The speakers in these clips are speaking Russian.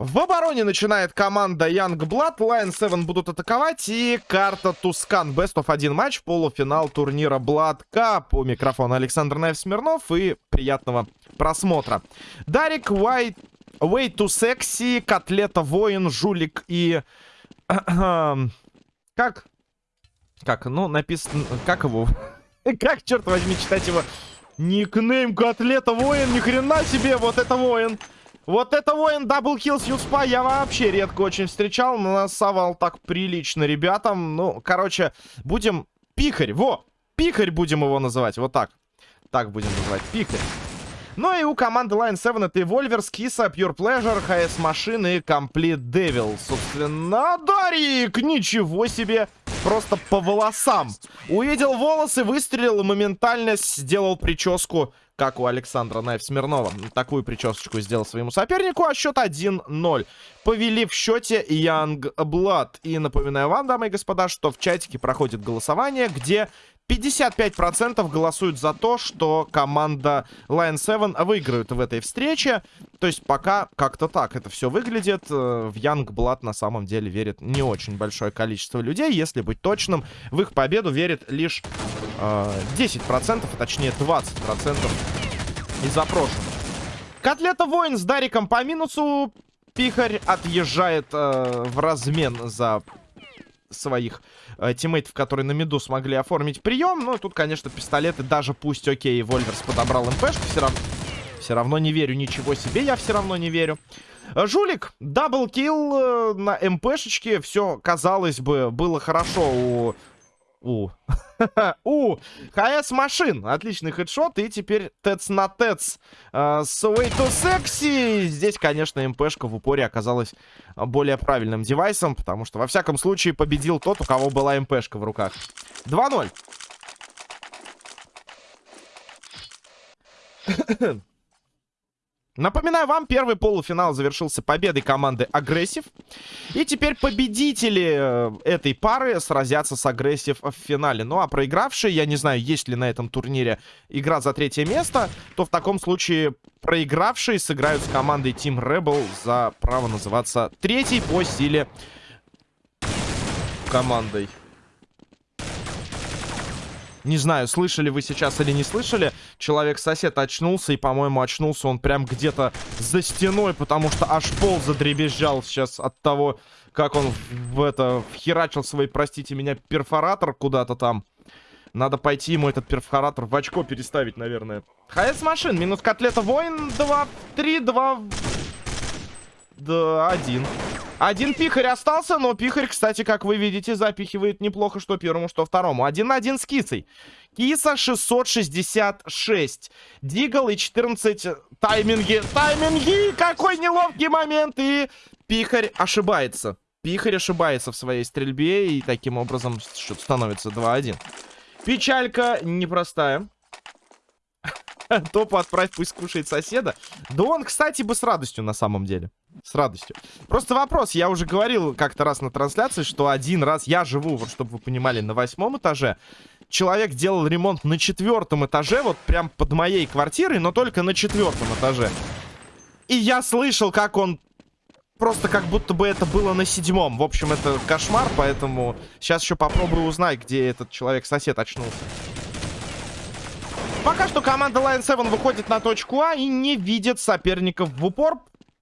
В обороне начинает команда Youngblood. Lion 7 будут атаковать. И карта Тускан. Best of 1 матч. Полуфинал турнира Blood Cup. У микрофона Александр Наев Смирнов. И приятного просмотра. Дарик, White, Way to Sexy, Котлета, Воин, Жулик и... как? Как? Ну, написано... Как его? как, черт возьми, читать его? Никнейм Котлета, Воин. Ни хрена себе, вот это Воин. Вот это воин double kill с USP я вообще редко очень встречал. Насовал так прилично ребятам. Ну, короче, будем... Пихарь, во! Пихарь будем его называть, вот так. Так будем называть, пихарь. Ну и у команды Line 7 это Evolver, Скиса, Pure Pleasure, HS Machine и Complete Devil. Собственно, Дарик! Ничего себе! Просто по волосам. Увидел волосы, выстрелил и моментально сделал прическу как у Александра Найф Смирнова. Такую причесочку сделал своему сопернику, а счет 1-0. Повели в счете Young Blood. И напоминаю вам, дамы и господа, что в чатике проходит голосование, где 55% голосуют за то, что команда Lion 7 выиграет в этой встрече. То есть пока как-то так это все выглядит. Э, в Young Blood на самом деле верит не очень большое количество людей. Если быть точным, в их победу верит лишь э, 10%, а точнее 20% из запрошенных. Котлета Воин с Дариком по минусу. Пихарь отъезжает э, в размен за своих э, тиммейтов, которые на миду смогли оформить прием. Ну, тут, конечно, пистолеты, даже пусть, окей, Вольверс подобрал МПшку, все равно... Все равно не верю, ничего себе, я все равно не верю. Э, жулик, double kill э, на МПшечке, все, казалось бы, было хорошо у у. У. ХС машин. Отличный хедшот. И теперь ТЭЦ на. Uh, с Way to Sexy. Здесь, конечно, МПшка в упоре оказалась более правильным девайсом. Потому что, во всяком случае, победил тот, у кого была МПшка в руках. 2-0. Напоминаю вам, первый полуфинал завершился победой команды Агрессив. И теперь победители э, этой пары сразятся с Агрессив в финале. Ну а проигравшие, я не знаю, есть ли на этом турнире игра за третье место, то в таком случае проигравшие сыграют с командой Team Rebel за право называться третьей по силе командой. Не знаю, слышали вы сейчас или не слышали. Человек-сосед очнулся, и, по-моему, очнулся он прям где-то за стеной, потому что аж пол задребезжал сейчас от того, как он в это вхерачил свой, простите меня, перфоратор куда-то там. Надо пойти ему этот перфоратор в очко переставить, наверное. ХС машин, минус котлета воин, 2, 3, 2, да, 1. Один пихарь остался, но пихарь, кстати, как вы видите, запихивает неплохо что первому, что второму. Один на один с кисой. Киса 666. Дигл и 14 тайминги. Тайминги! Какой неловкий момент! И пихарь ошибается. Пихарь ошибается в своей стрельбе, и таким образом становится 2-1. Печалька непростая. Топу отправь, пусть кушает соседа. Да он, кстати, бы с радостью на самом деле. С радостью. Просто вопрос. Я уже говорил как-то раз на трансляции, что один раз я живу, вот чтобы вы понимали, на восьмом этаже. Человек делал ремонт на четвертом этаже, вот прям под моей квартирой, но только на четвертом этаже. И я слышал, как он просто как будто бы это было на седьмом. В общем, это кошмар, поэтому сейчас еще попробую узнать, где этот человек-сосед очнулся. Пока что команда Lion 7 выходит на точку А и не видит соперников в упор.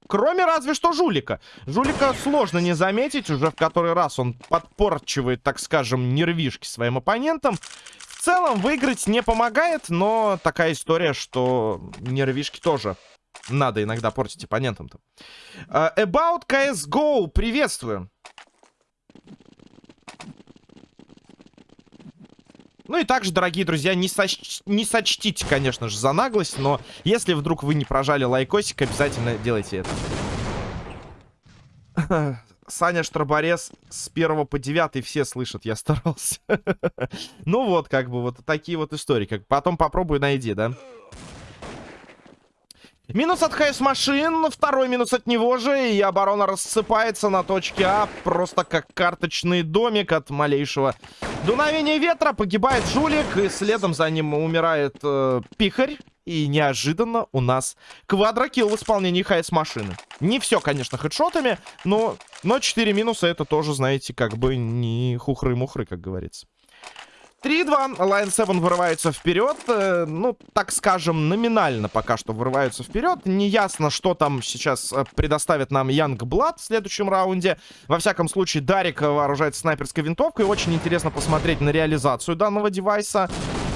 Кроме разве что Жулика. Жулика сложно не заметить. Уже в который раз он подпорчивает, так скажем, нервишки своим оппонентам. В целом выиграть не помогает, но такая история, что нервишки тоже надо иногда портить оппонентам-то. Uh, about CSGO. Приветствую. Ну и также, дорогие друзья, не, соч... не сочтите, конечно же, за наглость, но если вдруг вы не прожали лайкосик, обязательно делайте это. Саня Штроборез с 1 по 9 все слышат, я старался. ну вот, как бы, вот такие вот истории. Как Потом попробуй найди, да? Минус от ХС машин, второй минус от него же, и оборона рассыпается на точке А, просто как карточный домик от малейшего дуновения ветра. Погибает жулик, и следом за ним умирает э, пихарь. И неожиданно у нас квадрокилл в исполнении ХС-машины. Не все, конечно, хедшотами, но, но 4 минуса это тоже, знаете, как бы не хухры-мухры, как говорится. 3-2. Lion 7 вырывается вперед. Э, ну, так скажем, номинально пока что вырываются вперед. Неясно, что там сейчас э, предоставит нам Янг Блад в следующем раунде. Во всяком случае, Дарик вооружается снайперской винтовкой. Очень интересно посмотреть на реализацию данного девайса.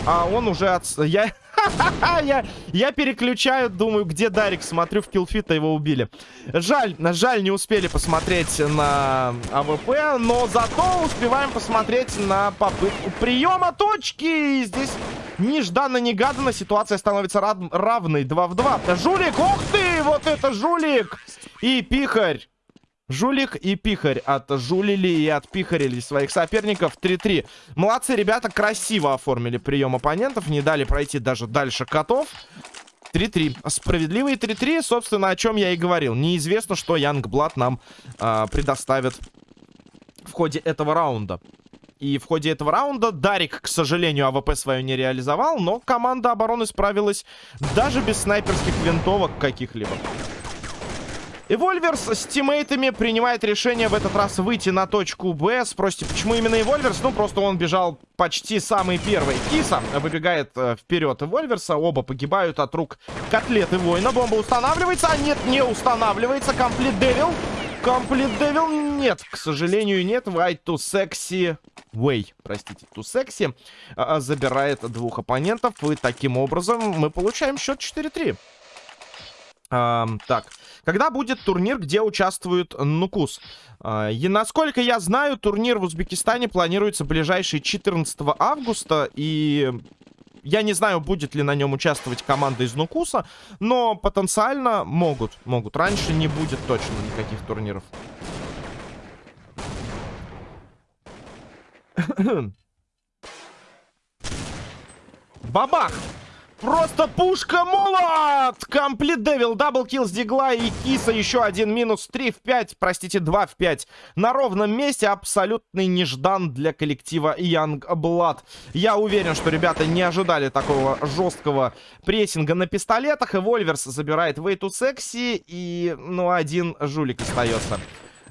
А он уже от... Я... я, я переключаю, думаю, где Дарик. Смотрю, в kill feed е его убили. Жаль, жаль, не успели посмотреть на АВП, но зато успеваем посмотреть на попытку приема точки. И здесь нежданно-негаданно ситуация становится равной 2 в 2. Жулик, ух ты, вот это жулик! И пихарь. Жулик и Пихарь отжулили и отпихарили своих соперников 3-3. Молодцы, ребята, красиво оформили прием оппонентов, не дали пройти даже дальше котов. 3-3. Справедливые 3-3, собственно, о чем я и говорил. Неизвестно, что Youngblood нам э, предоставит в ходе этого раунда. И в ходе этого раунда Дарик, к сожалению, АВП свою не реализовал, но команда обороны справилась даже без снайперских винтовок каких-либо. Эвольверс с тиммейтами принимает решение в этот раз выйти на точку Б. Спросите, почему именно Эвольверс? Ну, просто он бежал почти самый первый. Киса выбегает э, вперед Эвольверса. Оба погибают от рук котлеты воина. Бомба устанавливается, а нет, не устанавливается. Комплит Девил. Комплит Девил нет, к сожалению, нет. White to sexy way, простите, to sexy а, забирает двух оппонентов. И таким образом мы получаем счет 4-3. А, так, когда будет турнир, где участвует Нукус? А, и насколько я знаю, турнир в Узбекистане планируется ближайший 14 августа. И я не знаю, будет ли на нем участвовать команда из Нукуса. Но потенциально могут. Могут. Раньше не будет точно никаких турниров. Бабах! Просто пушка молот! Complete Devil, double kill с Deagle и Киса. Еще один минус. 3 в 5, простите, 2 в 5. На ровном месте абсолютный неждан для коллектива Young Blood. Я уверен, что ребята не ожидали такого жесткого прессинга на пистолетах. Evolvers забирает Way to Sexy. И, ну, один жулик остается.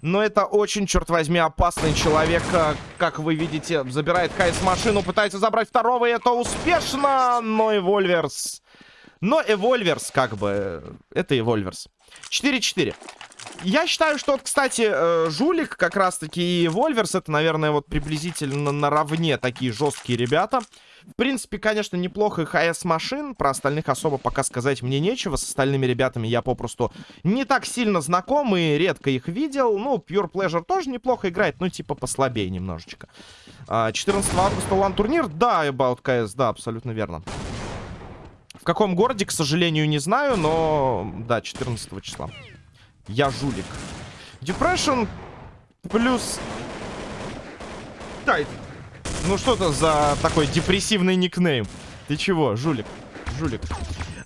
Но это очень, черт возьми, опасный человек. Э, как вы видите, забирает HS машину, пытается забрать второго, и это успешно. Но Evolvers... Но Evolvers, как бы... Это Evolvers. 4-4. Я считаю, что, вот, кстати, э, Жулик как раз-таки Evolvers, это, наверное, вот приблизительно наравне такие жесткие ребята. В принципе, конечно, неплохо HS Machine. Про остальных особо пока сказать мне нечего. С остальными ребятами я попросту не так сильно знаком и редко их видел. Ну, Pure Pleasure тоже неплохо играет, но типа послабее немножечко. 14 а, августа LAN турнир. Да, About CS, да, абсолютно верно. В каком городе, к сожалению, не знаю, но да, 14 числа. Я жулик. Depression плюс... Тайт. Ну что это за такой депрессивный никнейм? Ты чего, жулик? Жулик.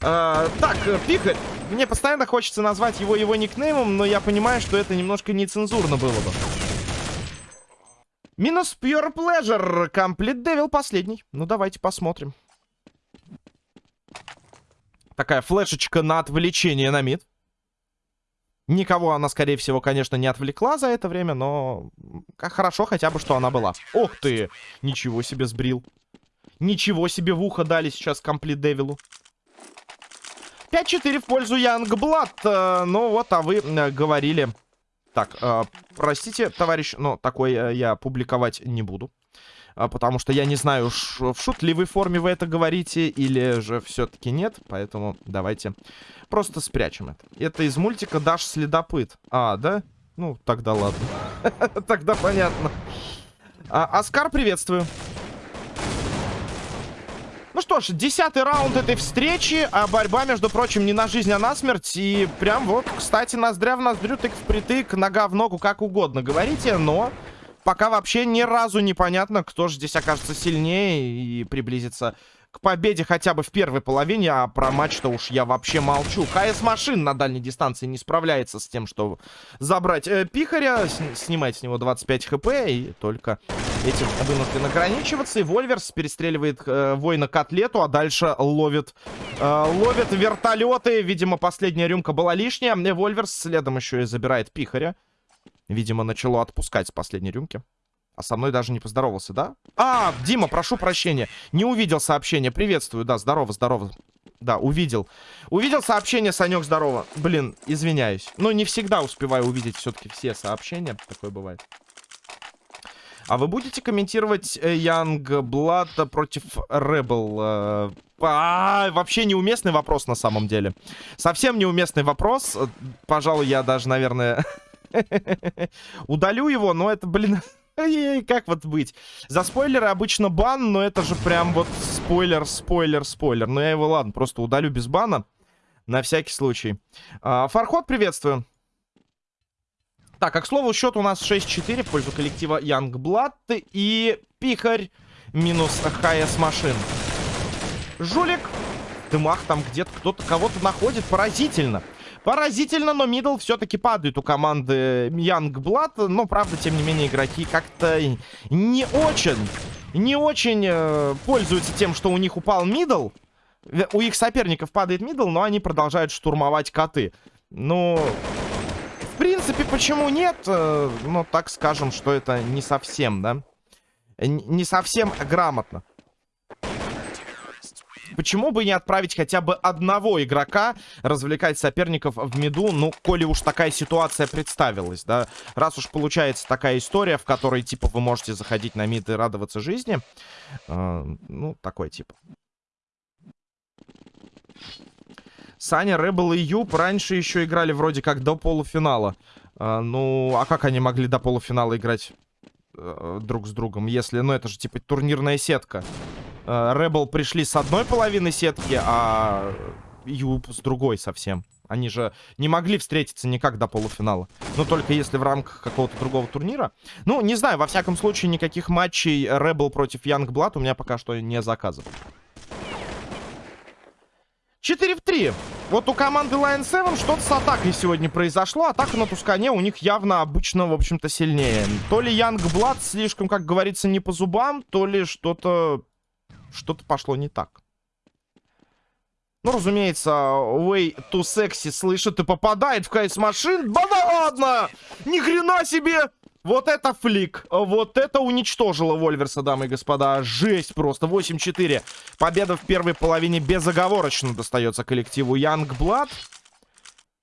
А, так, Пикарь. Мне постоянно хочется назвать его его никнеймом, но я понимаю, что это немножко нецензурно было бы. Минус Pure Pleasure. Комплит Devil последний. Ну, давайте посмотрим. Такая флешечка на отвлечение на мид. Никого она, скорее всего, конечно, не отвлекла за это время, но хорошо хотя бы, что она была. Ох ты! Ничего себе сбрил. Ничего себе в ухо дали сейчас комплит Девилу. 5-4 в пользу Янгблад. Э, ну вот, а вы э, говорили... Так, э, простите, товарищ, но такой я публиковать не буду. А, потому что я не знаю, в шутливой форме вы это говорите или же все-таки нет, поэтому давайте просто спрячем это. Это из мультика «Даш следопыт». А, да? Ну, тогда ладно. Тогда понятно. А, Оскар, приветствую. Ну что ж, десятый раунд этой встречи, а борьба, между прочим, не на жизнь, а на смерть. И прям вот, кстати, ноздря в ноздрю, тык впритык, нога в ногу, как угодно говорите, но пока вообще ни разу непонятно, кто же здесь окажется сильнее и приблизится к победе хотя бы в первой половине, а про матч-то уж я вообще молчу. КС Машин на дальней дистанции не справляется с тем, что забрать э, Пихаря, с снимать с него 25 хп, и только этим вынужден ограничиваться. И Вольверс перестреливает э, воина котлету, а дальше ловит, э, ловит вертолеты. Видимо, последняя рюмка была лишняя. И Вольверс следом еще и забирает Пихаря. Видимо, начало отпускать с последней рюмки. А со мной даже не поздоровался, да? А, Дима, прошу прощения. Не увидел сообщение. Приветствую, да, здорово, здорово. Да, увидел. Увидел сообщение, Санек, здорово. Блин, извиняюсь. Но не всегда успеваю увидеть все-таки все сообщения. Такое бывает. А вы будете комментировать Янг э, Блад против Ребел? Э, а, вообще неуместный вопрос на самом деле. Совсем неуместный вопрос. Пожалуй, я даже, наверное, удалю его, но это, блин... Как вот быть? За спойлеры обычно бан, но это же прям вот спойлер, спойлер, спойлер. Но я его, ладно, просто удалю без бана. На всякий случай. А, Фархот, приветствую. Так, а к слову, счет у нас 6-4 в пользу коллектива Youngblood и Пихарь минус ХС машин. Жулик. Дымах там где-то кто-то кого-то находит. Поразительно. Поразительно, но middle все-таки падает у команды Youngblood. Но, правда, тем не менее, игроки как-то не очень, не очень э, пользуются тем, что у них упал middle. У их соперников падает middle, но они продолжают штурмовать коты. Ну, в принципе, почему нет? Э, ну, так скажем, что это не совсем, да? Не совсем грамотно. Почему бы не отправить хотя бы одного игрока развлекать соперников в миду, ну, коли уж такая ситуация представилась, да? Раз уж получается такая история, в которой, типа, вы можете заходить на мид и радоваться жизни. Э, ну, такой тип. Саня, Рэббл и Юб раньше еще играли вроде как до полуфинала. Э, ну, а как они могли до полуфинала играть друг с другом, если, ну, это же, типа, турнирная сетка. Rebel пришли с одной половины сетки, а Юб с другой совсем. Они же не могли встретиться никак до полуфинала. Ну, только если в рамках какого-то другого турнира. Ну, не знаю, во всяком случае, никаких матчей Rebel против Youngblood у меня пока что не заказывают. 4 в 3. Вот у команды Lion 7 что-то с атакой сегодня произошло. Атака на Тускане у них явно обычно, в общем-то, сильнее. То ли Youngblood слишком, как говорится, не по зубам, то ли что-то что-то пошло не так. Ну, разумеется, Way to Sexy слышит и попадает в кайс машин. Да ладно! Ни хрена себе! Вот это флик. Вот это уничтожило Вольверса, дамы и господа. Жесть просто. 8-4. Победа в первой половине безоговорочно достается коллективу Youngblood.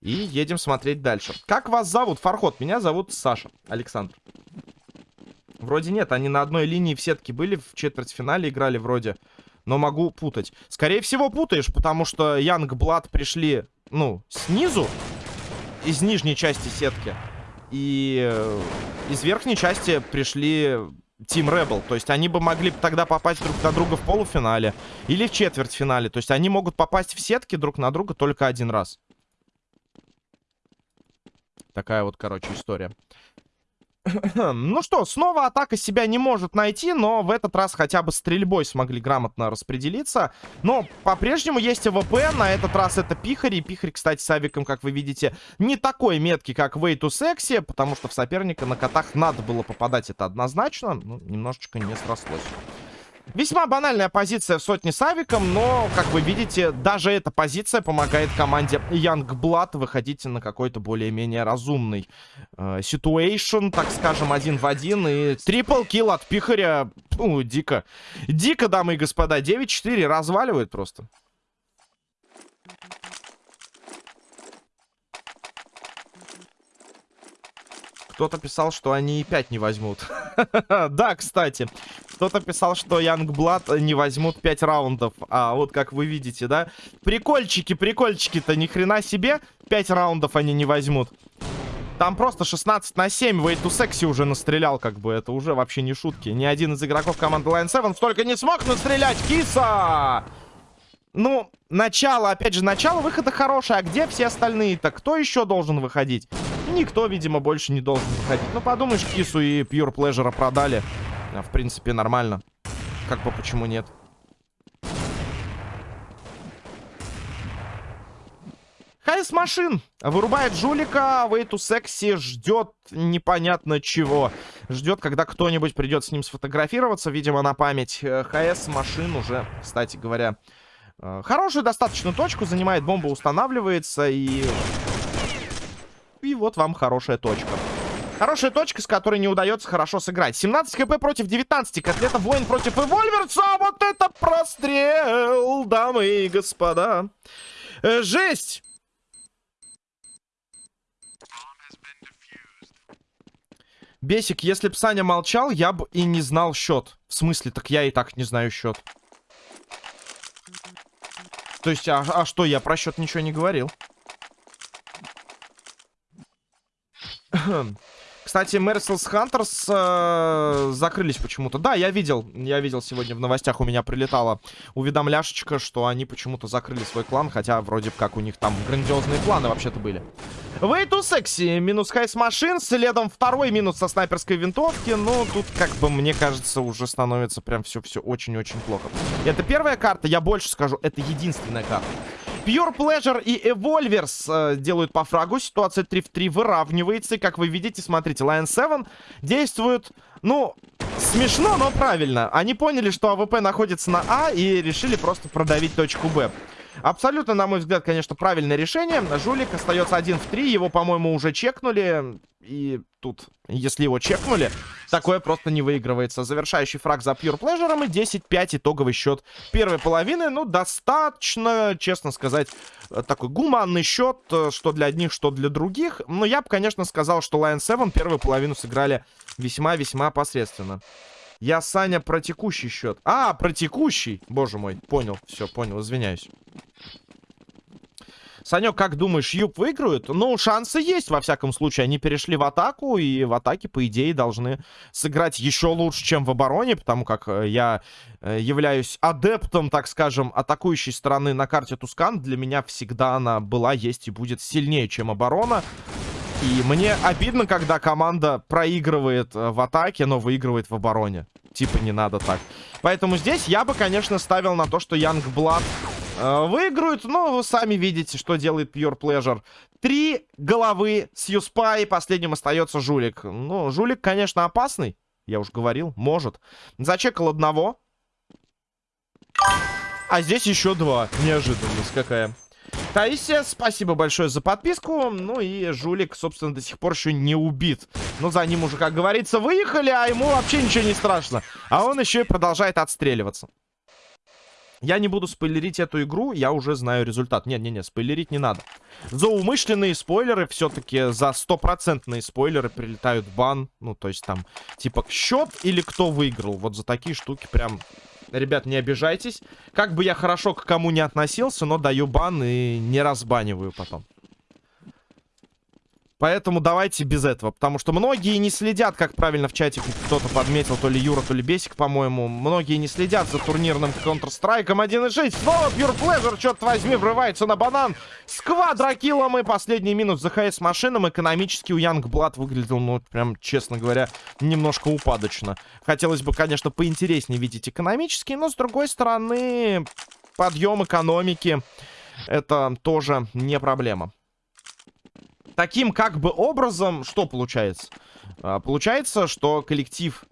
И едем смотреть дальше. Как вас зовут? Фархот. Меня зовут Саша. Александр. Вроде нет, они на одной линии в сетке были, в четвертьфинале играли вроде. Но могу путать. Скорее всего путаешь, потому что Янг Блад пришли, ну, снизу, из нижней части сетки. И э, из верхней части пришли Team Rebel. То есть они бы могли тогда попасть друг на друга в полуфинале или в четвертьфинале. То есть они могут попасть в сетки друг на друга только один раз. Такая вот, короче, история. ну что, снова атака себя не может найти, но в этот раз хотя бы стрельбой смогли грамотно распределиться. Но по-прежнему есть АВП, на этот раз это Пихарь. И Пихарь, кстати, с Авиком, как вы видите, не такой меткий, как Way to Sexy, потому что в соперника на котах надо было попадать, это однозначно. Ну, немножечко не срослось. Весьма банальная позиция в сотне с авиком, но, как вы видите, даже эта позиция помогает команде Youngblood выходить на какой-то более-менее разумный ситуэйшн, э, так скажем, один в один. И трипл килл от Пихаря, ну, дико. Дико, дамы и господа, 9-4 разваливает просто. Кто-то писал, что они и 5 не возьмут. да, кстати. Кто-то писал, что Youngblood не возьмут 5 раундов. А вот как вы видите, да? Прикольчики, прикольчики-то ни хрена себе. 5 раундов они не возьмут. Там просто 16 на 7 Way to Sexy уже настрелял, как бы. Это уже вообще не шутки. Ни один из игроков команды Line 7 столько не смог настрелять. Киса! Ну, начало, опять же, начало выхода хорошее. А где все остальные-то? Кто еще должен выходить? Никто, видимо, больше не должен выходить. Ну, подумаешь, Кису и Pure Pleasure продали. А, в принципе, нормально. Как бы почему нет? Хайс машин вырубает жулика, а Вейту Секси ждет непонятно чего. Ждет, когда кто-нибудь придет с ним сфотографироваться, видимо, на память. Э, ХС машин уже, кстати говоря, э, хорошую достаточно точку занимает, бомба устанавливается и... И вот вам хорошая точка. Хорошая точка, с которой не удается хорошо сыграть. 17 хп против 19. Котлета воин против Эвольверса. Вот это прострел, дамы и господа. Э, жесть! Бесик, если б Саня молчал, я бы и не знал счет. В смысле, так я и так не знаю счет. То есть, а, а что, я про счет ничего не говорил. Кстати, Merciless Hunters э, закрылись почему-то. Да, я видел, я видел сегодня в новостях, у меня прилетала уведомляшечка, что они почему-то закрыли свой клан, хотя вроде как у них там грандиозные планы вообще-то были. Way to sexy, минус HS Machine, следом второй минус со снайперской винтовки. Ну, тут, как бы, мне кажется, уже становится прям все-все очень-очень плохо. Это первая карта, я больше скажу, это единственная карта. Pure Pleasure и Evolvers э, делают по фрагу. Ситуация 3 в 3 выравнивается. И, как вы видите, смотрите, Lion 7 действует, ну, смешно, но правильно. Они поняли, что АВП находится на А и решили просто продавить точку Б. Абсолютно, на мой взгляд, конечно, правильное решение. Жулик остается один в три. Его, по-моему, уже чекнули. И тут, если его чекнули, такое просто не выигрывается. Завершающий фраг за Pure Pleasure и 10-5 итоговый счет первой половины. Ну, достаточно, честно сказать, такой гуманный счет, что для одних, что для других. Но я бы, конечно, сказал, что Lion 7 первую половину сыграли весьма-весьма посредственно. Я, Саня, про текущий счет. А, про текущий. Боже мой, понял. Все, понял, извиняюсь. Санек, как думаешь, Юб выиграют? Ну, шансы есть, во всяком случае. Они перешли в атаку, и в атаке, по идее, должны сыграть еще лучше, чем в обороне, потому как э, я э, являюсь адептом, так скажем, атакующей стороны на карте Тускан. Для меня всегда она была, есть и будет сильнее, чем оборона. И мне обидно, когда команда проигрывает э, в атаке, но выигрывает в обороне. Типа не надо так. Поэтому здесь я бы, конечно, ставил на то, что Янгблад э, выиграют. Но вы сами видите, что делает Pure Pleasure. Три головы с Юспай. Последним остается Жулик. Ну, Жулик, конечно, опасный. Я уж говорил, может. Зачекал одного. А здесь еще два. Неожиданность какая. Таисия, спасибо большое за подписку. Ну и жулик, собственно, до сих пор еще не убит. Но за ним уже, как говорится, выехали, а ему вообще ничего не страшно. А он еще и продолжает отстреливаться. Я не буду спойлерить эту игру, я уже знаю результат. Не-не-не, спойлерить не надо. За умышленные спойлеры, все-таки за стопроцентные спойлеры прилетают бан. Ну, то есть там, типа, счет или кто выиграл. Вот за такие штуки прям Ребят, не обижайтесь. Как бы я хорошо к кому не относился, но даю бан и не разбаниваю потом. Поэтому давайте без этого. Потому что многие не следят, как правильно в чате кто-то подметил, то ли Юра, то ли Бесик, по-моему. Многие не следят за турнирным Counter-Strike 1.6. Снова Pure Pleasure, черт возьми, врывается на банан. С квадрокиллом и последний минус за ХС машинам. Экономически у Янгблад выглядел, ну, прям, честно говоря, немножко упадочно. Хотелось бы, конечно, поинтереснее видеть экономически, но, с другой стороны, подъем экономики это тоже не проблема таким как бы образом, что получается? А, получается, что коллектив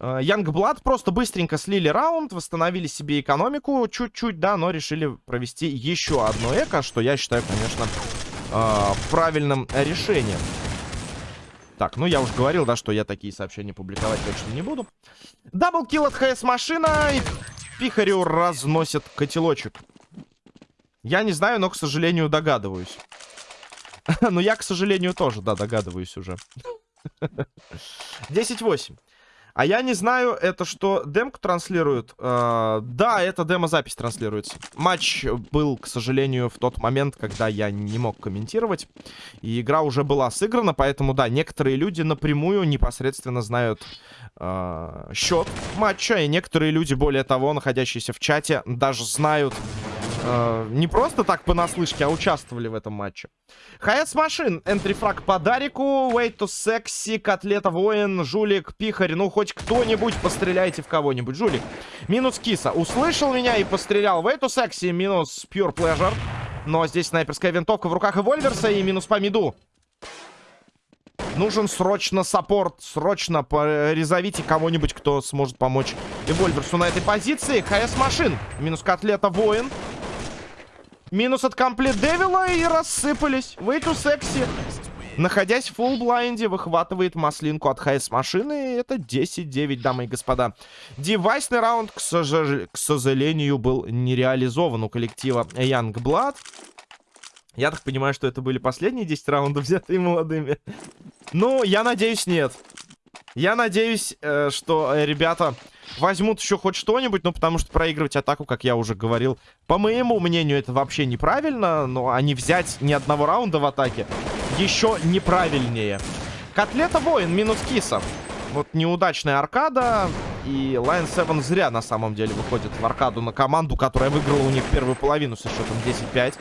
Янгблад просто быстренько слили раунд, восстановили себе экономику чуть-чуть, да, но решили провести еще одно эко, что я считаю, конечно, э, правильным решением. Так, ну я уже говорил, да, что я такие сообщения публиковать точно не буду. Даблкил от ХС-машина, и Пихарю разносит котелочек. Я не знаю, но, к сожалению, догадываюсь. Ну, я, к сожалению, тоже, да, догадываюсь уже. 10-8. А я не знаю, это что, демку транслируют? Э, да, это демо-запись транслируется. Матч был, к сожалению, в тот момент, когда я не мог комментировать. И игра уже была сыграна, поэтому, да, некоторые люди напрямую непосредственно знают э, счет матча. И некоторые люди, более того, находящиеся в чате, даже знают Э, не просто так понаслышке, а участвовали в этом матче. Хаэс Машин, энтрифраг по Дарику, Way to Sexy, Котлета Воин, Жулик, Пихарь. Ну, хоть кто-нибудь постреляйте в кого-нибудь. Жулик. Минус Киса. Услышал меня и пострелял. Way to Sexy, минус Pure Pleasure. Но здесь снайперская винтовка в руках Evolvers а и минус по миду. Нужен срочно support. Срочно призовите кого-нибудь, кто сможет помочь Evolvers у на этой позиции. HS Machine. Минус котлета воин. Минус от комплект Девила и рассыпались. Way too sexy. Находясь в full blind е, выхватывает маслинку от HS машины. Это 10-9, дамы и господа. Девайсный раунд, к, сож... к сожалению, был не реализован у коллектива Young Blood. Я так понимаю, что это были последние 10 раундов, взятые молодыми. Ну, я надеюсь, нет. Я надеюсь, э, что э, ребята возьмут еще хоть что-нибудь, ну, потому что проигрывать атаку, как я уже говорил, по моему мнению, это вообще неправильно, но они взять ни одного раунда в атаке еще неправильнее. Котлета воин, минус киса. Вот неудачная аркада, и Lion 7 зря на самом деле выходит в аркаду на команду, которая выиграла у них первую половину со счетом 10-5.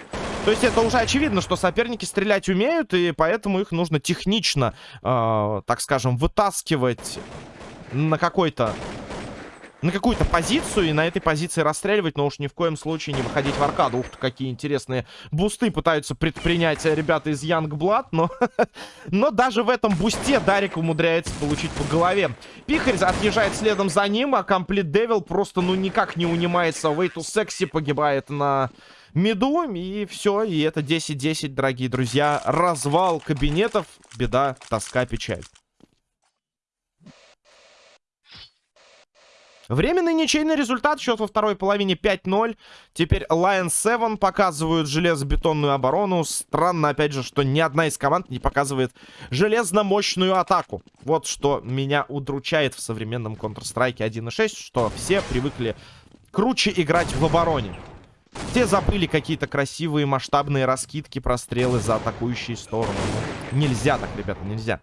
То есть это уже очевидно, что соперники стрелять умеют, и поэтому их нужно технично, э, так скажем, вытаскивать на какой-то на какую-то позицию и на этой позиции расстреливать, но уж ни в коем случае не выходить в аркаду. Ух ты, какие интересные бусты пытаются предпринять ребята из Youngblood, но, но даже в этом бусте Дарик умудряется получить по голове. Пихарь отъезжает следом за ним, а Complete Devil просто ну никак не унимается. To Sexy погибает на меду, и все, и это 10-10, дорогие друзья. Развал кабинетов, беда, тоска, печаль. Временный ничейный результат, счет во второй половине 5-0. Теперь Lion 7 показывают железобетонную оборону. Странно, опять же, что ни одна из команд не показывает железно-мощную атаку. Вот что меня удручает в современном Counter-Strike 1.6, что все привыкли круче играть в обороне. Все забыли какие-то красивые масштабные раскидки, прострелы за атакующие стороны. Нельзя так, ребята, нельзя.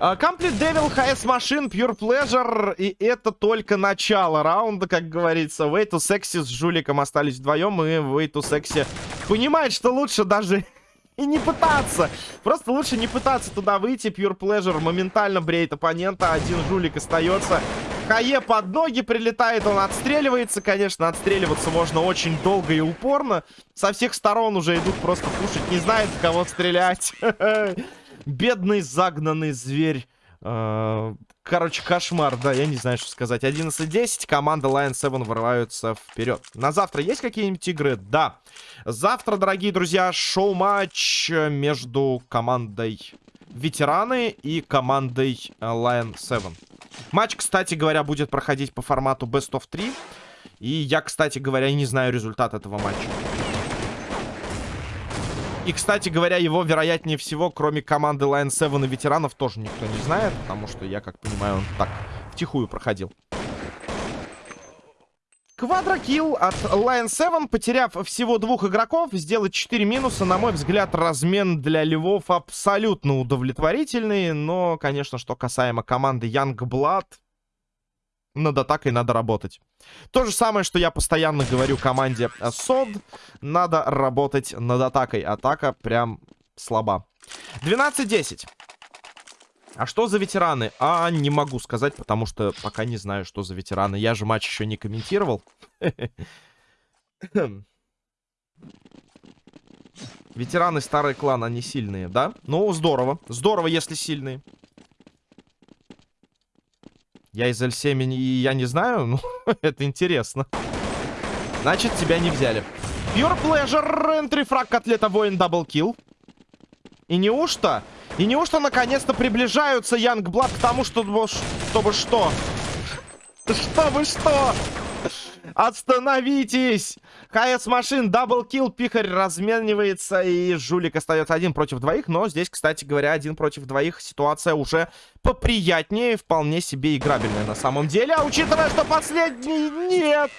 Комплит Девил, ХС Машин, Pure Pleasure. И это только начало раунда, как говорится. Way to Sexy с Жуликом остались вдвоем. И Way to Sexy понимает, что лучше даже и не пытаться. Просто лучше не пытаться туда выйти. Pure Pleasure моментально бреет оппонента. Один Жулик остается. Хае под ноги прилетает, он отстреливается. Конечно, отстреливаться можно очень долго и упорно. Со всех сторон уже идут просто пушить. Не знает, в кого стрелять. Бедный загнанный зверь. Uh, короче, кошмар, да, я не знаю, что сказать. 11-10, команда Lion 7 вырываются вперед. На завтра есть какие-нибудь игры? Да. Завтра, дорогие друзья, шоу-матч между командой Ветераны и командой э, Lion 7. Матч, кстати говоря, будет проходить по формату Best of 3. И я, кстати говоря, не знаю результат этого матча. И, кстати говоря, его, вероятнее всего, кроме команды Lion 7 и ветеранов, тоже никто не знает. Потому что я, как понимаю, он так втихую проходил. Квадрокилл от Lion 7, потеряв всего двух игроков, сделать 4 минуса. На мой взгляд, размен для Львов абсолютно удовлетворительный. Но, конечно, что касаемо команды Young Blood, над атакой надо работать. То же самое, что я постоянно говорю команде СОД. Надо работать над атакой. Атака прям слаба. 12-10. А что за ветераны? А, не могу сказать, потому что пока не знаю, что за ветераны. Я же матч еще не комментировал. Ветераны старый клан, они сильные, да? Ну, здорово. Здорово, если сильные. Я из L7 и я не знаю, ну, это интересно. Значит, тебя не взяли. Pure Pleasure, entry frag котлета воин double kill. И неужто? И неужто наконец-то приближаются Young Blood к тому, чтобы, чтобы что? Чтобы что? Остановитесь! HS Machine, double kill, пихарь разменивается, и жулик остается один против двоих. Но здесь, кстати говоря, один против двоих ситуация уже поприятнее, вполне себе играбельная на самом деле. А учитывая, что последний нет!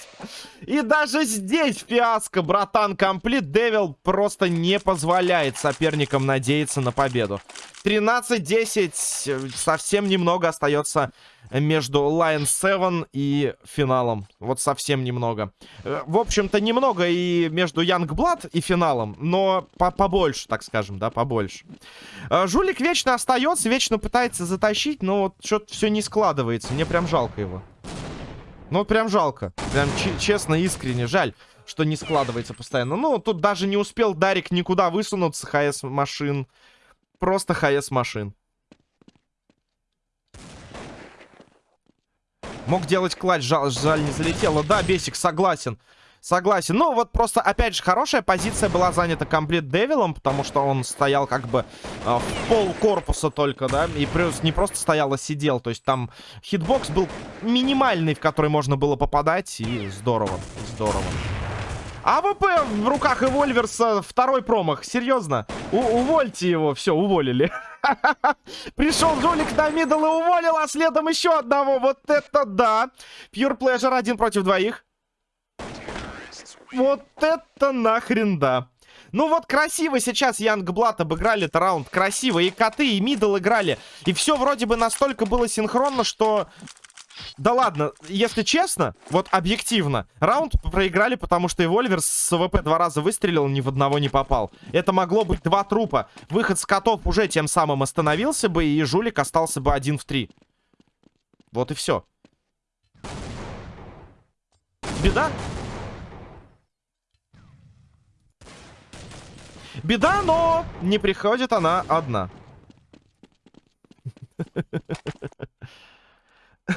И даже здесь фиаско, братан, Complete Devil просто не позволяет соперникам надеяться на победу. 13-10, совсем немного остается между Lion 7 и финалом. Вот совсем немного. Э, в общем-то, немного и между Young Blood и финалом, но по побольше, так скажем, да, побольше. Э, жулик вечно остается, вечно пытается затащить, но вот что-то все не складывается. Мне прям жалко его. Ну, прям жалко. Прям честно, искренне жаль. что не складывается постоянно. Ну, тут даже не успел Дарик никуда высунуться, ХС машин. Просто HS Machine. Мог делать clutch, жаль, жаль не залетело. Да, Бесик, согласен. Согласен. Ну, вот просто, опять же, хорошая позиция была занята Complete Devil ом, потому что он стоял как бы э, в пол корпуса только, да, и плюс не просто стоял, а сидел. То есть там хитбокс был минимальный, в который можно было попадать, и здорово, здорово. АВП в руках Evolvers а, второй промах, серьезно? У увольте его, все, уволили. Пришел жулик на middle и уволил, а следом еще одного, вот это да. Pure Pleasure один против двоих. Вот это нахрен да. Ну вот красиво сейчас Young Blood обыграли этот раунд. Красиво. И коты, и middle играли. И все вроде бы настолько было синхронно, что... Да ладно, если честно, вот объективно, раунд проиграли, потому что Evolvers с АВП два раза выстрелил, ни в одного не попал. Это могло быть два трупа. Выход с котов уже тем самым остановился бы, и Жулик остался бы один в три. Вот и все. Беда? Беда, но не приходит она одна.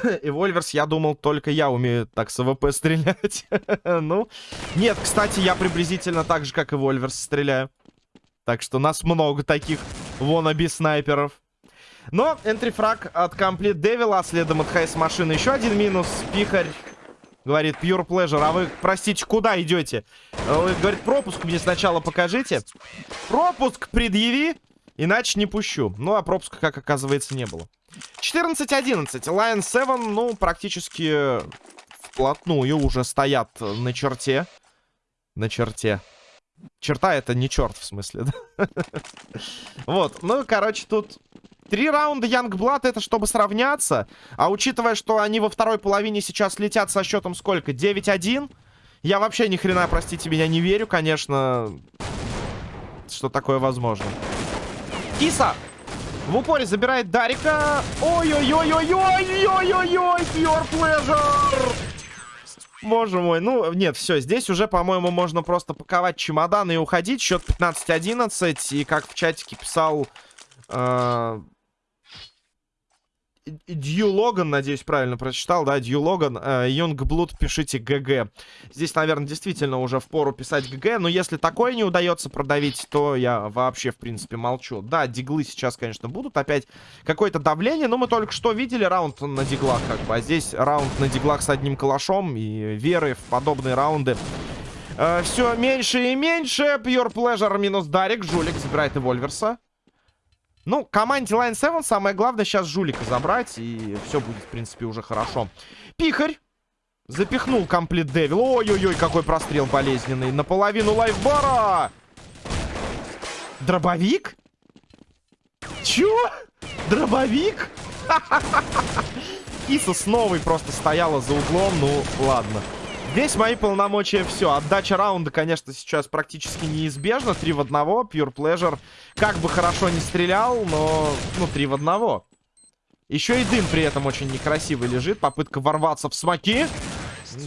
Evolvers, я думал, только я умею так с АВП стрелять. ну, нет, кстати, я приблизительно так же, как Evolvers стреляю. Так что нас много таких вонаби снайперов. Но энтрифраг от Complete Devil, а следом от Хайс машины еще один минус. Пихарь Говорит, pure pleasure. А вы, простите, куда идете? Говорит, пропуск мне сначала покажите. Пропуск предъяви, иначе не пущу. Ну, а пропуска, как оказывается, не было. 14-11. Lion 7, ну, практически вплотную уже стоят на черте. На черте. Черта это не черт, в смысле, да? Вот, ну, короче, тут Три раунда Янгблад это чтобы сравняться. А учитывая, что они во второй половине сейчас летят со счетом сколько? 9-1? Я вообще ни хрена, простите меня, не верю, конечно, что такое возможно. Киса! В упоре забирает Дарика. Ой-ой-ой-ой-ой-ой-ой-ой! Pure Pleasure! Боже мой, ну, нет, все, здесь уже, по-моему, можно просто паковать чемоданы и уходить. Счет 15-11, и как в чатике писал... Э Дью Логан, надеюсь, правильно прочитал, да, Дью Логан, э, Young Blood, пишите GG. Здесь, наверное, действительно уже в пору писать GG, но если такое не удается продавить, то я вообще, в принципе, молчу. Да, диглы сейчас, конечно, будут, опять какое-то давление, но мы только что видели раунд на диглах, как бы, а здесь раунд на диглах с одним калашом и веры в подобные раунды. Э, все меньше и меньше, Pure Pleasure минус Дарик, Жулик забирает Эвольверса. Ну, команде Line 7 самое главное сейчас жулика забрать, и все будет, в принципе, уже хорошо. Пихарь запихнул комплит Девил. Ой-ой-ой, какой прострел болезненный. Наполовину лайфбара. Дробовик? Чё? Дробовик? Киса с новой просто стояла за углом, ну ладно. Здесь мои полномочия все. Отдача раунда, конечно, сейчас практически неизбежна. Три в одного. Pure Pleasure как бы хорошо не стрелял, но... Ну, три в одного. Еще и дым при этом очень некрасивый лежит. Попытка ворваться в смоки.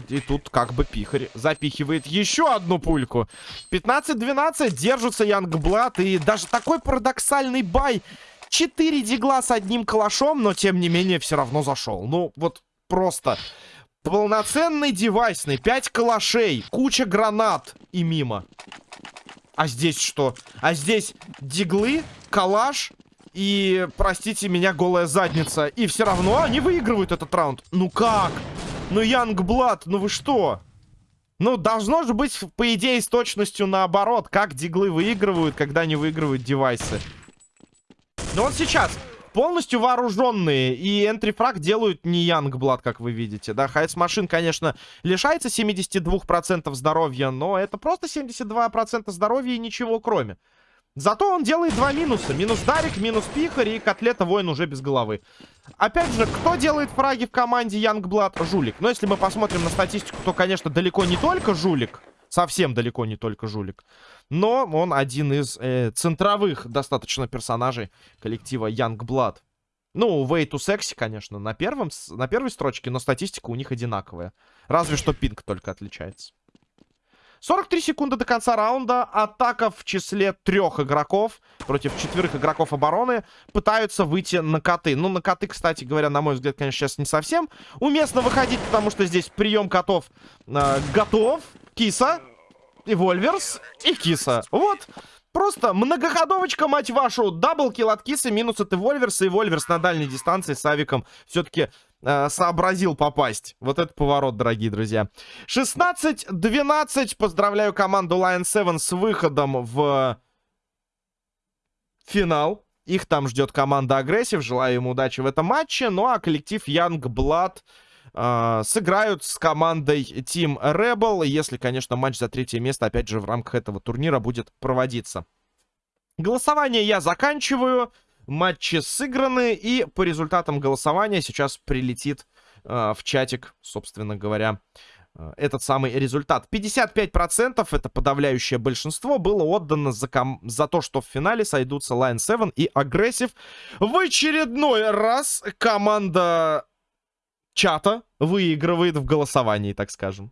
И тут как бы пихарь запихивает еще одну пульку. 15-12. Держится Янгблад. И даже такой парадоксальный бай. Четыре дигла с одним калашом, но тем не менее все равно зашел. Ну, вот просто Полноценный девайсный. Пять калашей. Куча гранат. И мимо. А здесь что? А здесь диглы, калаш и, простите меня, голая задница. И все равно они выигрывают этот раунд. Ну как? Ну, Янгблад, ну вы что? Ну, должно же быть, по идее, с точностью наоборот. Как диглы выигрывают, когда не выигрывают девайсы. Ну вот сейчас полностью вооруженные. И энтрифраг делают не Янгблад, как вы видите. Да, Хайс Машин, конечно, лишается 72% здоровья, но это просто 72% здоровья и ничего кроме. Зато он делает два минуса. Минус Дарик, минус Пихарь и Котлета Воин уже без головы. Опять же, кто делает фраги в команде Янгблад? Жулик. Но если мы посмотрим на статистику, то, конечно, далеко не только Жулик. Совсем далеко не только Жулик. Но он один из э, центровых достаточно персонажей коллектива Youngblood. Ну, Way to Sexy, конечно, на, первом, на первой строчке, но статистика у них одинаковая. Разве что пинг только отличается. 43 секунды до конца раунда. Атака в числе трех игроков против четверых игроков обороны пытаются выйти на коты. Ну, на коты, кстати говоря, на мой взгляд, конечно, сейчас не совсем уместно выходить, потому что здесь прием котов э, готов. Киса, и Вольверс, и Киса. Вот. Просто многоходовочка, мать вашу. Double kill от Кисы, минус от Эвольверса. И Вольверс на дальней дистанции с Авиком все-таки э, сообразил попасть. Вот это поворот, дорогие друзья. 16-12. Поздравляю команду Lion 7 с выходом в финал. Их там ждет команда Aggressive. Желаю им удачи в этом матче. Ну а коллектив Young Blood э, сыграют с командой Team Rebel. Если, конечно, матч за третье место, опять же, в рамках этого турнира будет проводиться. Голосование я заканчиваю. Матчи сыграны. И по результатам голосования сейчас прилетит э, в чатик, собственно говоря, э, этот самый результат. 55% это подавляющее большинство было отдано за, ком... за то, что в финале сойдутся Line 7 и Aggressive. В очередной раз команда чата выигрывает в голосовании, так скажем.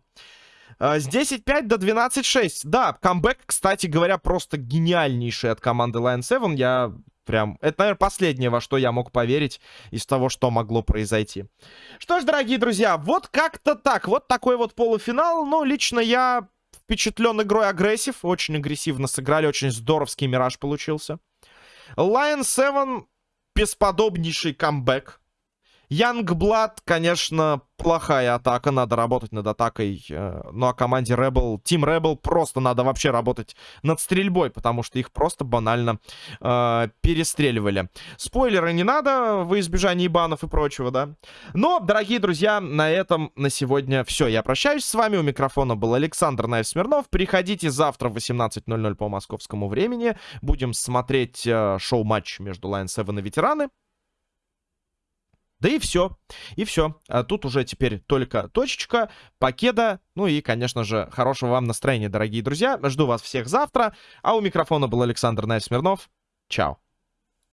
С 10-5 до 12-6. Да, камбэк, кстати говоря, просто гениальнейший от команды Lion 7. Я прям... Это, наверное, последнее, во что я мог поверить из того, что могло произойти. Что ж, дорогие друзья, вот как-то так. Вот такой вот полуфинал. Но лично я впечатлен игрой агрессив. Очень агрессивно сыграли. Очень здоровский мираж получился. Lion 7 бесподобнейший камбэк. Янгблад, конечно, плохая атака. Надо работать над атакой. Э, ну, а команде Rebel, Team Rebel просто надо вообще работать над стрельбой, потому что их просто банально э, перестреливали. Спойлеры не надо во избежание банов и прочего, да. Но, дорогие друзья, на этом на сегодня все. Я прощаюсь с вами. У микрофона был Александр Наев Смирнов. Приходите завтра в 18.00 по московскому времени. Будем смотреть э, шоу-матч между Lion 7 и Ветераны. Да и все. И все. А тут уже теперь только точечка, покеда. Ну и, конечно же, хорошего вам настроения, дорогие друзья. Жду вас всех завтра. А у микрофона был Александр Найсмирнов. Чао.